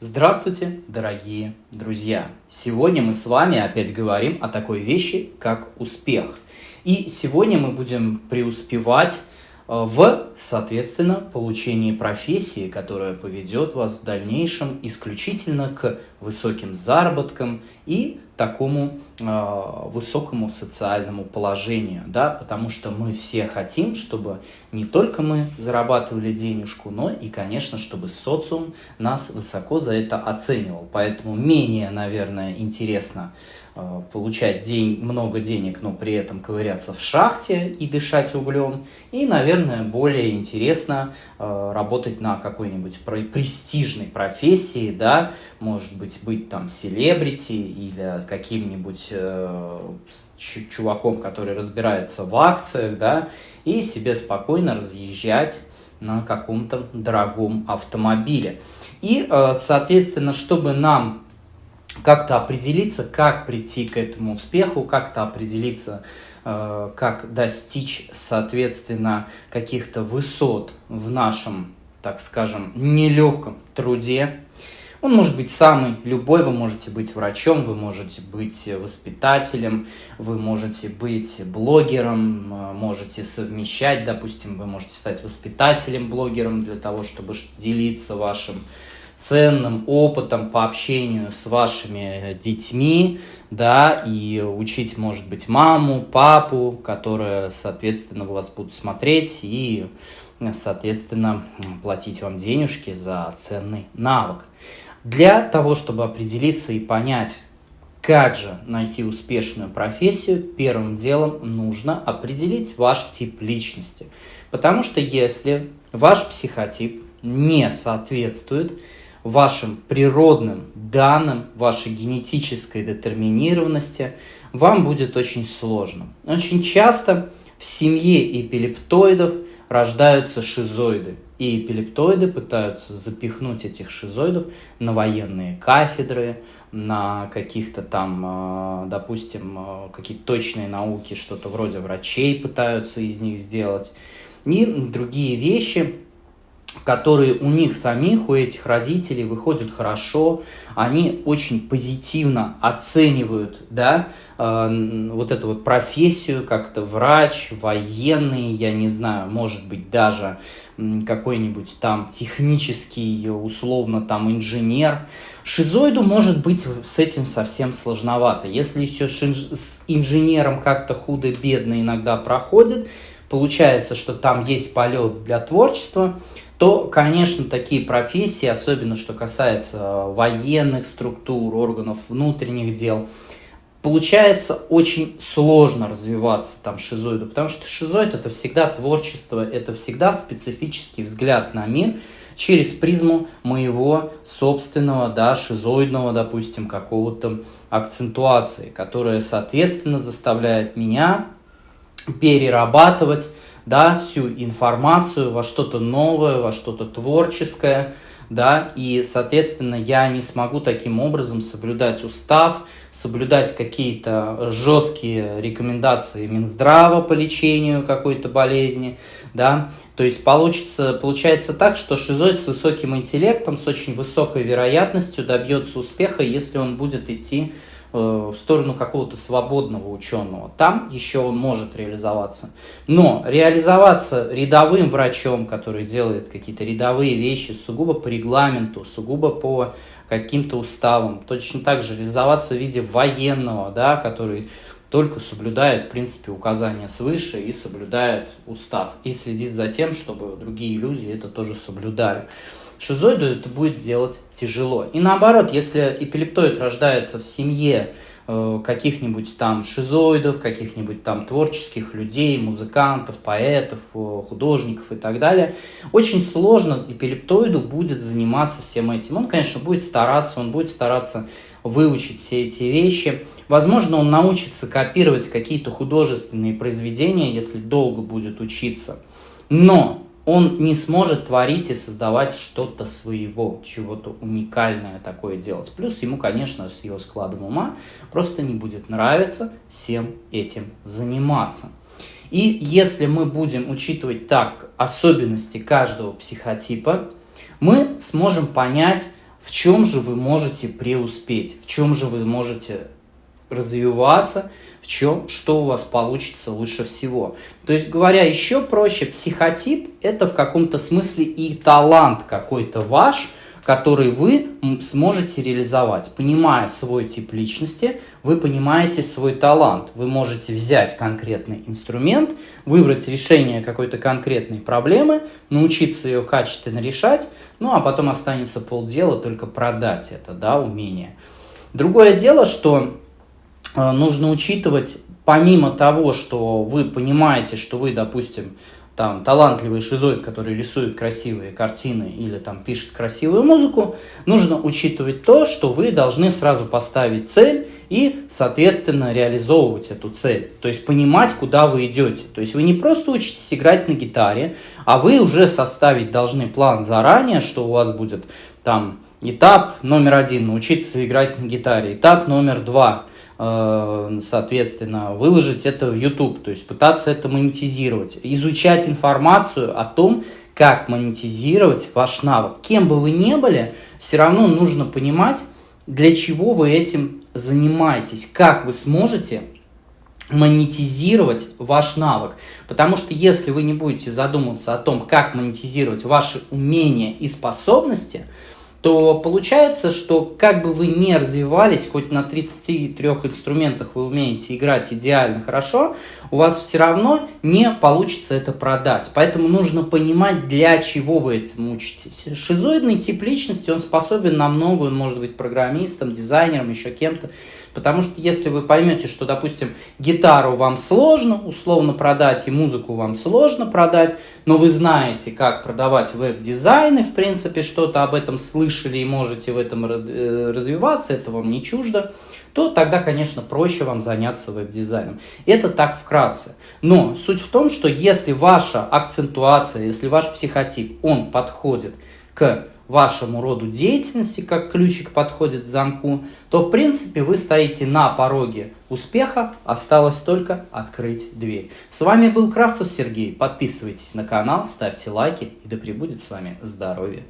Здравствуйте, дорогие друзья! Сегодня мы с вами опять говорим о такой вещи, как успех. И сегодня мы будем преуспевать э, в, соответственно, получении профессии, которая поведет вас в дальнейшем исключительно к высоким заработкам и такому э, высокому социальному положению, да, потому что мы все хотим, чтобы не только мы зарабатывали денежку, но и, конечно, чтобы социум нас высоко за это оценивал. Поэтому менее, наверное, интересно Э, получать день, много денег, но при этом ковыряться в шахте и дышать углем. И, наверное, более интересно э, работать на какой-нибудь престижной профессии, да, может быть, быть там селебрити или каким-нибудь э, чуваком, который разбирается в акциях, да, и себе спокойно разъезжать на каком-то дорогом автомобиле. И, соответственно, чтобы нам как-то определиться, как прийти к этому успеху, как-то определиться, э, как достичь, соответственно, каких-то высот в нашем, так скажем, нелегком труде. Он может быть самый любой, вы можете быть врачом, вы можете быть воспитателем, вы можете быть блогером, э, можете совмещать, допустим, вы можете стать воспитателем, блогером для того, чтобы делиться вашим ценным опытом по общению с вашими детьми, да, и учить, может быть, маму, папу, которые, соответственно, вас будут смотреть и, соответственно, платить вам денежки за ценный навык. Для того, чтобы определиться и понять, как же найти успешную профессию, первым делом нужно определить ваш тип личности. Потому что если ваш психотип не соответствует вашим природным данным, вашей генетической детерминированности, вам будет очень сложно. Очень часто в семье эпилептоидов рождаются шизоиды. И эпилептоиды пытаются запихнуть этих шизоидов на военные кафедры, на каких-то там, а, допустим, а, какие-то точные науки, что-то вроде врачей пытаются из них сделать. И другие вещи, которые у них самих, у этих родителей выходят хорошо, они очень позитивно оценивают, да, э, вот эту вот профессию, как-то врач, военный, я не знаю, может быть даже какой-нибудь там технический, условно там инженер. Шизоиду может быть с этим совсем сложновато. Если еще с инженером как-то худо-бедно иногда проходит, получается, что там есть полет для творчества, то, конечно, такие профессии, особенно что касается военных структур, органов внутренних дел, получается очень сложно развиваться там шизоиду, потому что шизоид это всегда творчество, это всегда специфический взгляд на мир через призму моего собственного, да, шизоидного, допустим, какого-то акцентуации, которая, соответственно, заставляет меня перерабатывать да, всю информацию во что-то новое, во что-то творческое, да, и, соответственно, я не смогу таким образом соблюдать устав, соблюдать какие-то жесткие рекомендации Минздрава по лечению какой-то болезни, да, то есть получится, получается так, что шизоид с высоким интеллектом, с очень высокой вероятностью добьется успеха, если он будет идти в сторону какого-то свободного ученого. Там еще он может реализоваться. Но реализоваться рядовым врачом, который делает какие-то рядовые вещи сугубо по регламенту, сугубо по каким-то уставам, точно так же реализоваться в виде военного, да, который только соблюдает, в принципе, указания свыше и соблюдает устав. И следит за тем, чтобы другие люди это тоже соблюдали. Шизоиду это будет делать тяжело. И наоборот, если эпилептоид рождается в семье э, каких-нибудь там шизоидов, каких-нибудь там творческих людей, музыкантов, поэтов, э, художников и так далее, очень сложно эпилептоиду будет заниматься всем этим. Он, конечно, будет стараться, он будет стараться выучить все эти вещи. Возможно, он научится копировать какие-то художественные произведения, если долго будет учиться. Но он не сможет творить и создавать что-то своего, чего-то уникальное такое делать. Плюс ему, конечно, с его складом ума просто не будет нравиться всем этим заниматься. И если мы будем учитывать так особенности каждого психотипа, мы сможем понять, в чем же вы можете преуспеть, в чем же вы можете развиваться, в чем, что у вас получится лучше всего. То есть, говоря еще проще, психотип – это в каком-то смысле и талант какой-то ваш, который вы сможете реализовать. Понимая свой тип личности, вы понимаете свой талант. Вы можете взять конкретный инструмент, выбрать решение какой-то конкретной проблемы, научиться ее качественно решать, ну а потом останется полдела только продать это, да, умение. Другое дело, что нужно учитывать, помимо того, что вы понимаете, что вы, допустим, там талантливый шизоид, который рисует красивые картины или там пишет красивую музыку, нужно учитывать то, что вы должны сразу поставить цель и, соответственно, реализовывать эту цель. То есть понимать, куда вы идете. То есть вы не просто учитесь играть на гитаре, а вы уже составить должны план заранее, что у вас будет там этап номер один, научиться играть на гитаре, этап номер два – Э, соответственно, выложить это в YouTube, то есть пытаться это монетизировать, изучать информацию о том, как монетизировать ваш навык. Кем бы вы ни были, все равно нужно понимать, для чего вы этим занимаетесь, как вы сможете монетизировать ваш навык. Потому что если вы не будете задумываться о том, как монетизировать ваши умения и способности – то получается, что как бы вы не развивались, хоть на 33 инструментах вы умеете играть идеально хорошо, у вас все равно не получится это продать. Поэтому нужно понимать, для чего вы этому учитесь. Шизоидный тип личности, он способен на много, он может быть программистом, дизайнером, еще кем-то. Потому что если вы поймете, что, допустим, гитару вам сложно условно продать и музыку вам сложно продать, но вы знаете, как продавать веб-дизайны, в принципе, что-то об этом слышали и можете в этом э, развиваться, это вам не чуждо, то тогда, конечно, проще вам заняться веб-дизайном. Это так вкратце. Но суть в том, что если ваша акцентуация, если ваш психотип, он подходит к вашему роду деятельности, как ключик подходит к замку, то в принципе вы стоите на пороге успеха, осталось только открыть дверь. С вами был Кравцев Сергей, подписывайтесь на канал, ставьте лайки и да пребудет с вами здоровье.